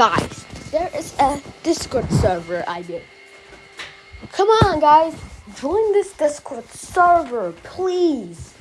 Guys, there is a Discord server I did. Come on, guys. Join this Discord server, please.